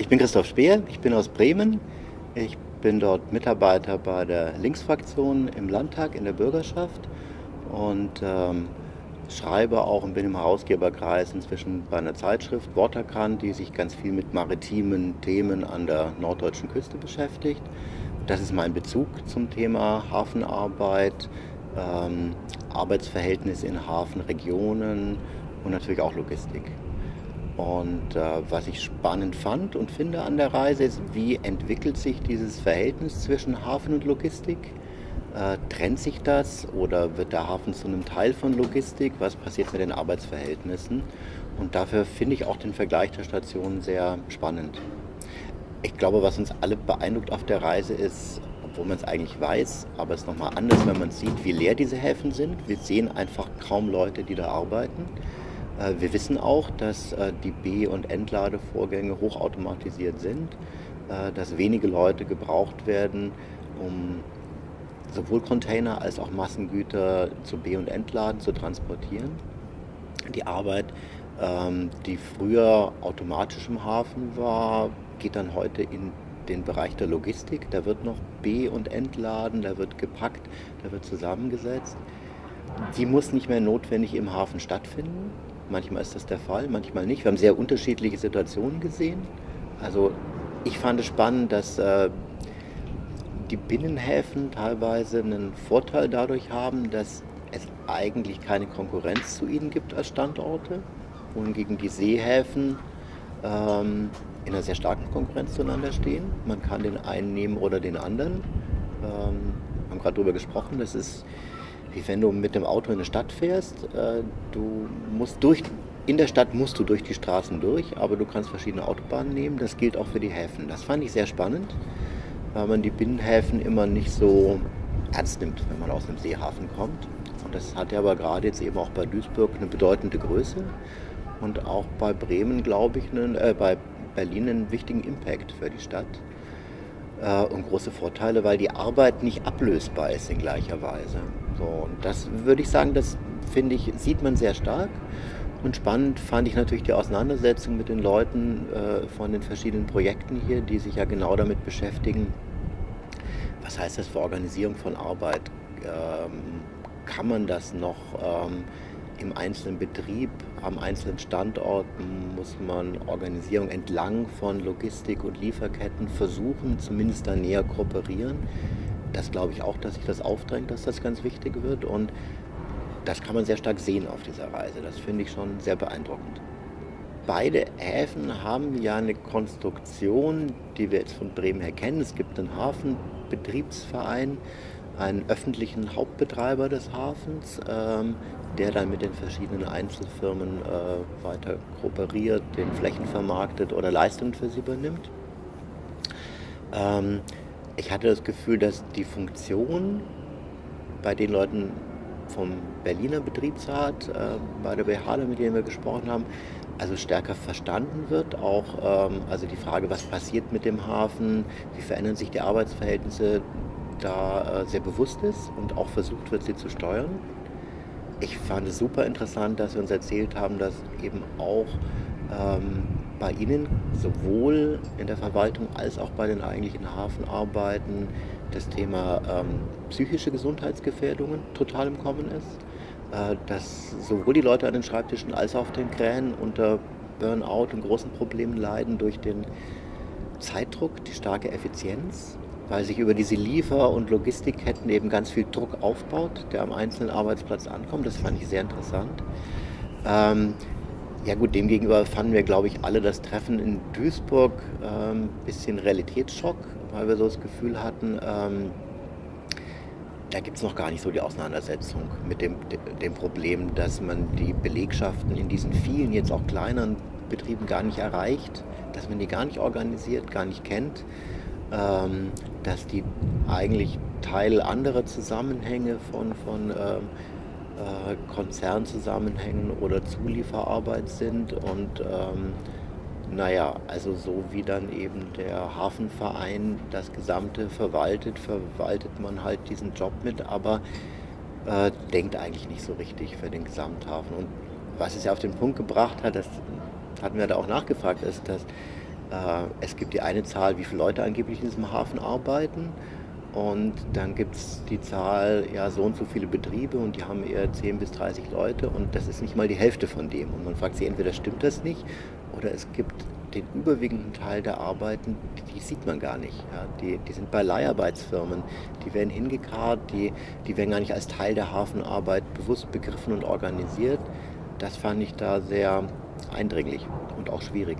Ich bin Christoph Speer, ich bin aus Bremen. Ich bin dort Mitarbeiter bei der Linksfraktion im Landtag in der Bürgerschaft und ähm, schreibe auch und bin im Herausgeberkreis inzwischen bei einer Zeitschrift Waterkant, die sich ganz viel mit maritimen Themen an der norddeutschen Küste beschäftigt. Das ist mein Bezug zum Thema Hafenarbeit, ähm, Arbeitsverhältnisse in Hafenregionen und natürlich auch Logistik. Und äh, was ich spannend fand und finde an der Reise ist, wie entwickelt sich dieses Verhältnis zwischen Hafen und Logistik? Äh, trennt sich das oder wird der Hafen zu einem Teil von Logistik? Was passiert mit den Arbeitsverhältnissen? Und dafür finde ich auch den Vergleich der Stationen sehr spannend. Ich glaube, was uns alle beeindruckt auf der Reise ist, obwohl man es eigentlich weiß, aber es ist nochmal anders, wenn man sieht, wie leer diese Häfen sind. Wir sehen einfach kaum Leute, die da arbeiten. Äh, wir wissen auch, dass äh, die B- und Entladevorgänge hochautomatisiert sind, äh, dass wenige Leute gebraucht werden, um sowohl Container als auch Massengüter zu B- und Entladen zu transportieren. Die Arbeit, ähm, die früher automatisch im Hafen war, geht dann heute in den Bereich der Logistik. Da wird noch B- und Entladen, da wird gepackt, da wird zusammengesetzt. Die muss nicht mehr notwendig im Hafen stattfinden. Manchmal ist das der Fall, manchmal nicht. Wir haben sehr unterschiedliche Situationen gesehen. Also ich fand es spannend, dass äh, die Binnenhäfen teilweise einen Vorteil dadurch haben, dass es eigentlich keine Konkurrenz zu ihnen gibt als Standorte, wohingegen die Seehäfen ähm, in einer sehr starken Konkurrenz zueinander stehen. Man kann den einen nehmen oder den anderen. Ähm, wir haben gerade darüber gesprochen, das ist wie wenn du mit dem Auto in eine Stadt fährst. Äh, du musst durch, in der Stadt musst du durch die Straßen durch, aber du kannst verschiedene Autobahnen nehmen. Das gilt auch für die Häfen. Das fand ich sehr spannend, weil man die Binnenhäfen immer nicht so ernst nimmt, wenn man aus einem Seehafen kommt. Und das hat ja aber gerade jetzt eben auch bei Duisburg eine bedeutende Größe und auch bei Bremen, glaube ich, einen, äh, bei Berlin einen wichtigen Impact für die Stadt äh, und große Vorteile, weil die Arbeit nicht ablösbar ist in gleicher Weise. So, und das würde ich sagen, das finde ich, sieht man sehr stark. Und spannend fand ich natürlich die Auseinandersetzung mit den Leuten äh, von den verschiedenen Projekten hier, die sich ja genau damit beschäftigen. Was heißt das für Organisierung von Arbeit? Ähm, kann man das noch ähm, im einzelnen Betrieb, am einzelnen Standort muss man Organisierung entlang von Logistik und Lieferketten versuchen, zumindest da näher kooperieren. Das glaube ich auch, dass sich das aufdrängt, dass das ganz wichtig wird und das kann man sehr stark sehen auf dieser Reise. Das finde ich schon sehr beeindruckend. Beide Häfen haben ja eine Konstruktion, die wir jetzt von Bremen her kennen. Es gibt einen Hafenbetriebsverein, einen öffentlichen Hauptbetreiber des Hafens, ähm, der dann mit den verschiedenen Einzelfirmen äh, weiter kooperiert, den Flächen vermarktet oder Leistungen für sie übernimmt. Ähm, ich hatte das Gefühl, dass die Funktion bei den Leuten vom Berliner Betriebsrat, äh, bei der BHALE, mit denen wir gesprochen haben, also stärker verstanden wird. Auch ähm, also die Frage, was passiert mit dem Hafen, wie verändern sich die Arbeitsverhältnisse, da äh, sehr bewusst ist und auch versucht wird, sie zu steuern. Ich fand es super interessant, dass Sie uns erzählt haben, dass eben auch ähm, bei Ihnen sowohl in der Verwaltung als auch bei den eigentlichen Hafenarbeiten das Thema ähm, psychische Gesundheitsgefährdungen total im Kommen ist. Äh, dass sowohl die Leute an den Schreibtischen als auch auf den Krähen unter Burnout und großen Problemen leiden durch den Zeitdruck, die starke Effizienz weil sich über diese Liefer- und Logistikketten eben ganz viel Druck aufbaut, der am einzelnen Arbeitsplatz ankommt. Das fand ich sehr interessant. Ähm, ja gut, demgegenüber fanden wir, glaube ich, alle das Treffen in Duisburg ein ähm, bisschen Realitätsschock, weil wir so das Gefühl hatten, ähm, da gibt es noch gar nicht so die Auseinandersetzung mit dem, dem Problem, dass man die Belegschaften in diesen vielen, jetzt auch kleineren Betrieben gar nicht erreicht, dass man die gar nicht organisiert, gar nicht kennt ähm, dass die eigentlich Teil anderer Zusammenhänge von, von ähm, äh, Konzernzusammenhängen oder Zulieferarbeit sind und ähm, naja, also so wie dann eben der Hafenverein das Gesamte verwaltet, verwaltet man halt diesen Job mit, aber äh, denkt eigentlich nicht so richtig für den Gesamthafen. Und was es ja auf den Punkt gebracht hat, das hatten wir da auch nachgefragt, ist, dass Äh, es gibt die eine Zahl, wie viele Leute angeblich in diesem Hafen arbeiten. Und dann gibt es die Zahl, ja, so und so viele Betriebe und die haben eher 10 bis 30 Leute und das ist nicht mal die Hälfte von dem. Und man fragt sich, entweder stimmt das nicht oder es gibt den überwiegenden Teil der Arbeiten, die, sieht man gar nicht. Ja. Die, die sind bei Leiharbeitsfirmen, die werden hingekarrt, die, die werden gar nicht als Teil der Hafenarbeit bewusst begriffen und organisiert. Das fand ich da sehr eindringlich und auch schwierig.